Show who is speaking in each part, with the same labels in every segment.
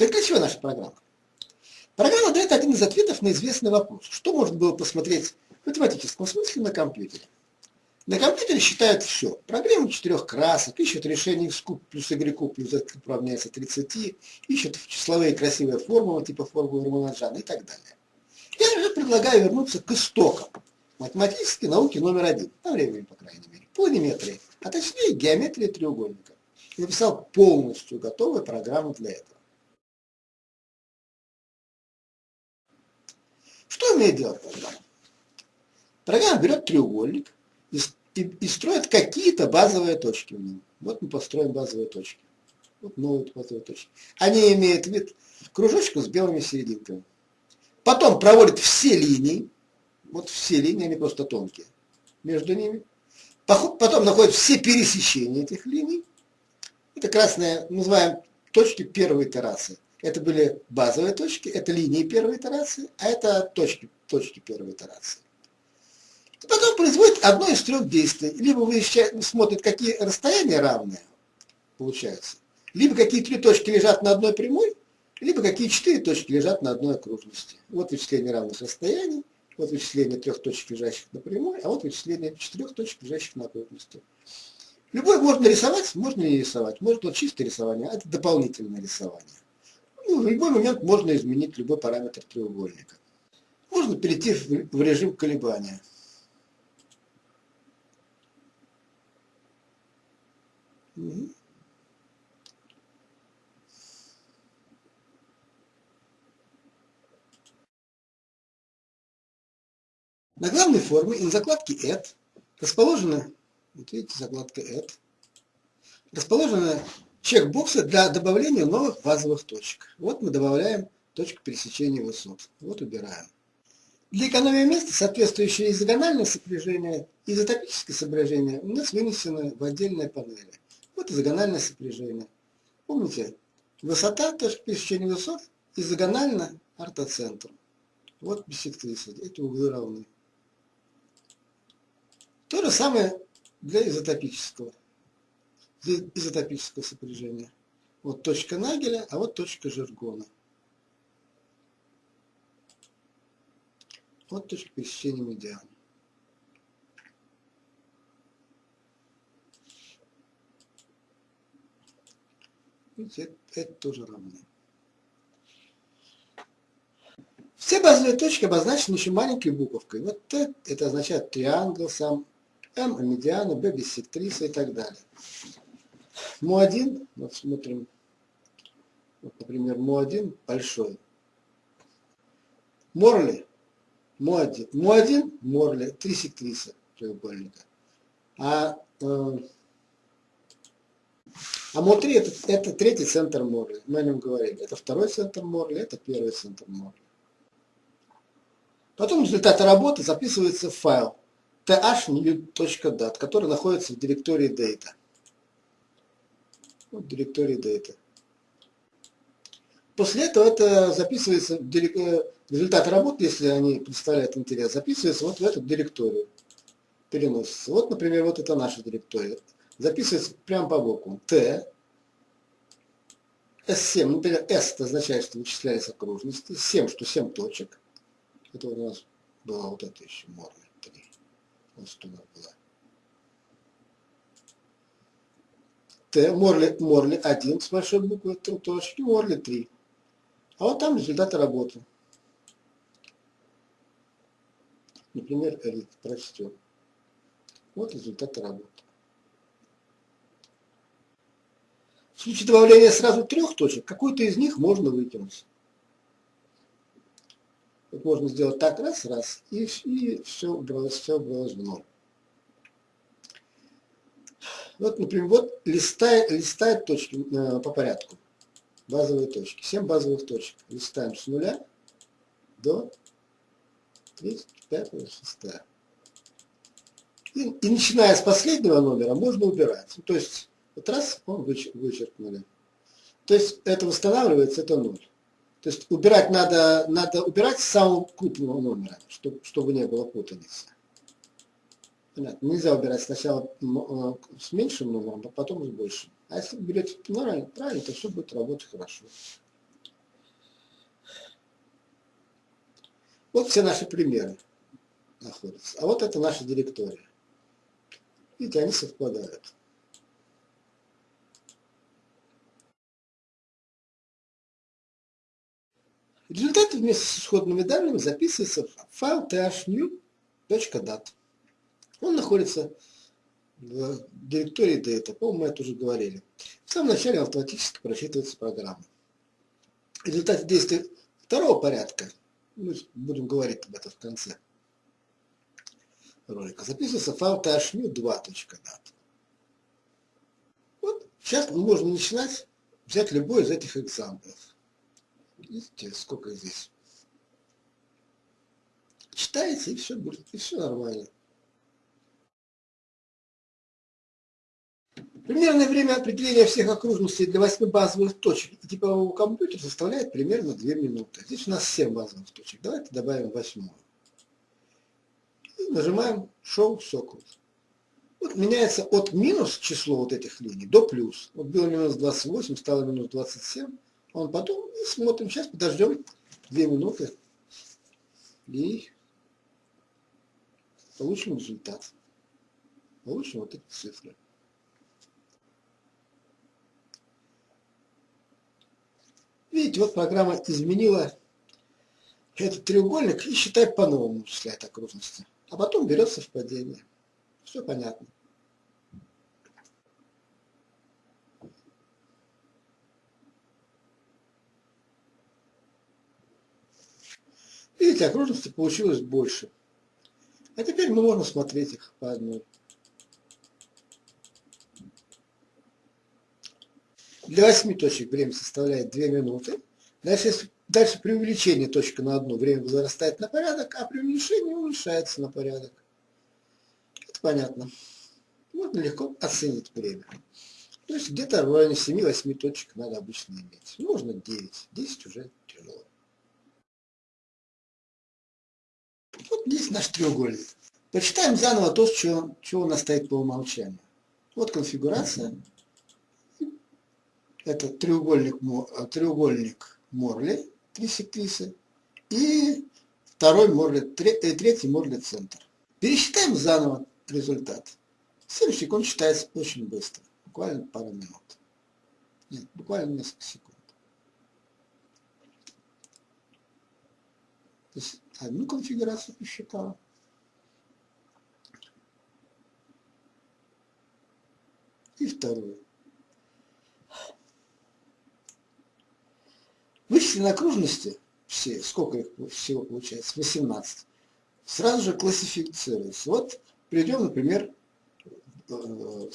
Speaker 1: Так для чего наша программа? Программа дает один из ответов на известный вопрос. Что можно было посмотреть в математическом смысле на компьютере? На компьютере считают все. Программу четырех красок, ищут решение x куб плюс y куб плюс z равняется 30, ищут числовые красивые формулы типа формулы Раманаджана и так далее. Я же предлагаю вернуться к истокам математической науки номер один, на времени, по крайней мере, планиметрии, а точнее геометрии треугольника. Я написал полностью готовую программу для этого. Что умеет делать программа? Программа берет треугольник, и, и, и строит какие-то базовые точки в нем. Вот мы построим базовые точки. Вот новые базовые точки. Они имеют вид кружочка с белыми серединками. Потом проводит все линии, вот все линии, они просто тонкие, между ними. Потом находит все пересечения этих линий. Это красные, называем точки первой террасы. Это были базовые точки, это линии первой террасы, а это точки, точки первой террасы. И потом производит одно из трех действий. Либо вы смотрите, какие расстояния равные получаются, либо какие три точки лежат на одной прямой, либо какие четыре точки лежат на одной окружности. Вот вычисление равных расстояний, вот вычисление трех точек, лежащих на прямой, а вот вычисление четырех точек, лежащих на окружности. Любой можно рисовать, можно не рисовать. Можно чистое рисование, а это дополнительное рисование. Ну, в любой момент можно изменить любой параметр треугольника. Можно перейти в режим колебания. На главной форме и на закладке Add расположена, вот видите, закладка Add, расположены чекбоксы для добавления новых базовых точек. Вот мы добавляем точку пересечения высот. Вот убираем. Для экономии места соответствующее изогональное сопряжение и изотопическое сопряжение у нас вынесены в отдельные панели. Вот изогональное сопряжение. Помните, высота, точка пересечения высот, изогонально ортоцентру. Вот биссектриса, эти углы равны. То же самое для изотопического, изотопического сопряжения. Вот точка Нагеля, а вот точка Жиргона. Вот точка пересечения медиана. Видите, это, тоже равно. Все базовые точки обозначены еще маленькой буковкой. Вот Т это означает триангл сам, М медиана, Б биссектриса и так далее. Му1, вот смотрим, вот, например, Му1 большой. Морли, Му1, Му1, Морли, три сектриса треугольника. А э, а МО-3 это, это третий центр Морли, мы о нем говорили. Это второй центр Морли, это первый центр Морли. Потом результаты работы записывается в файл thnew.dat, который находится в директории data. Вот директории data. После этого это записывается. Э, результаты работы, если они представляют интерес, записывается вот в эту директорию, переносится. Вот, например, вот это наша директория записывается прямо по боку. Т, S7, например, S это означает, что вычислялись окружности, 7, что 7 точек. Это у нас была вот эта еще Морли 3. Вот что у нас была. Т, Морли, Морли 1 с большой буквы, точки, Морли 3. А вот там результаты работы. Например, Элит прочтем. Вот результаты работы. В случае добавления сразу трех точек, какую-то из них можно выкинуть. Вот можно сделать так, раз, раз, и, и все убралось, все убралось в ноль. Вот, например, вот листает, листает точки э, по порядку, базовые точки, 7 базовых точек. Листаем с нуля до 35 6. И, и начиная с последнего номера можно убирать. То есть вот раз, он вычеркнули. То есть это восстанавливается, это ноль. То есть убирать надо, надо убирать с самого крупного номера, чтобы, чтобы не было путаницы. Понятно. Нельзя выбирать сначала э, с меньшим номером, а потом с большим. А если вы берете правильно, правильно, то все будет работать хорошо. Вот все наши примеры находятся. А вот это наша директория. Видите, они совпадают. Результаты вместе с исходными данными записываются в файл thnew.dat. Он находится в директории data, по-моему, мы это уже говорили. В самом начале автоматически просчитывается программа. Результаты действия второго порядка, мы будем говорить об этом в конце ролика, записывается файл thnew2.dat. Вот сейчас можно начинать взять любой из этих экзамплов. Видите, сколько здесь. Читается, и все будет, и все нормально. Примерное время определения всех окружностей для 8 базовых точек типового компьютера составляет примерно 2 минуты. Здесь у нас 7 базовых точек. Давайте добавим восьмую. И нажимаем Show Circle. Вот меняется от минус число вот этих линий до плюс. Вот было минус 28, стало минус 27. Он потом и смотрим. Сейчас подождем 2 минуты. И получим результат. Получим вот эти цифры. Видите, вот программа изменила этот треугольник и считает по-новому, числяет окружности. А потом берет совпадение. Все понятно. Видите, окружности получилось больше. А теперь мы можем смотреть их по одной. Для 8 точек время составляет 2 минуты. Дальше, дальше при увеличении точки на одну время возрастает на порядок, а при уменьшении уменьшается на порядок. Это понятно. Можно легко оценить время. То есть где-то в районе 7-8 точек надо обычно иметь. Можно 9. 10 уже тяжело. Вот здесь наш треугольник. Почитаем заново то, что, что у нас стоит по умолчанию. Вот конфигурация это треугольник, э, треугольник Морли, три сектрисы, и второй Морли, э, третий Морли центр. Пересчитаем заново результат. 7 секунд считается очень быстро, буквально пару минут. Нет, буквально несколько секунд. То есть одну конфигурацию посчитала. И вторую. Вычисленные окружности, все, сколько их всего получается, 18, сразу же классифицируются. Вот приведем, например, э,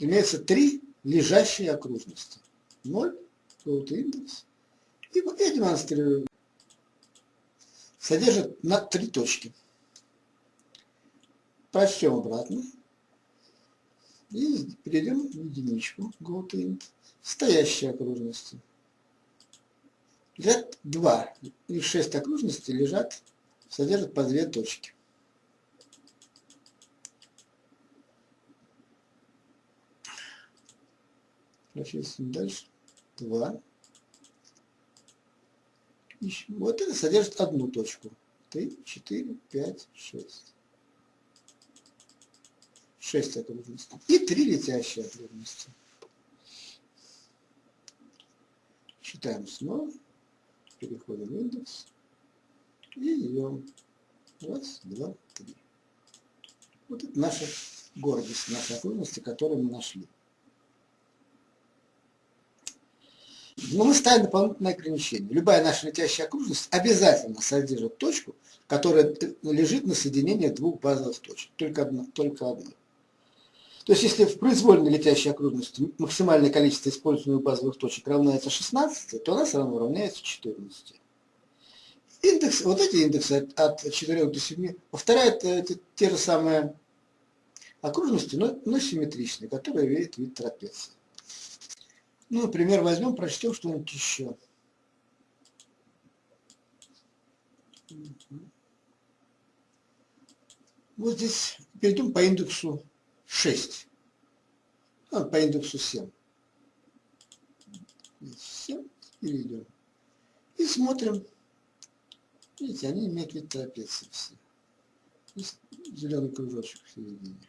Speaker 1: имеется три лежащие окружности. 0, какой-то индекс. И вот я демонстрирую. Содержит на три точки. Прочтем обратно. И перейдем в единичку. GoToInt. Стоящие окружности лежат два, и шесть окружностей лежат, содержат по две точки. Прочистим дальше. Два. Ищем. Вот это содержит одну точку. Три, четыре, пять, шесть. Шесть окружностей. И три летящие окружности. Считаем снова переходим в индекс и идем. Раз, два, три. Вот это наша гордость, наши окружности, которые мы нашли. Но мы ставим дополнительное ограничение. Любая наша летящая окружность обязательно содержит точку, которая лежит на соединении двух базовых точек. Только одна. Только одна. То есть, если в произвольной летящей окружности максимальное количество используемых базовых точек равняется 16, то она все равно равняется 14. Индекс, вот эти индексы от, от 4 до 7 повторяют э, те, те же самые окружности, но, но симметричные, которые имеют вид трапеции. Ну, например, возьмем, прочтем что-нибудь еще. Вот здесь перейдем по индексу 6. А, по индексу 7. 7 перейдем. И смотрим. Видите, они имеют вид трапеции все. Есть зеленый кружочек в середине.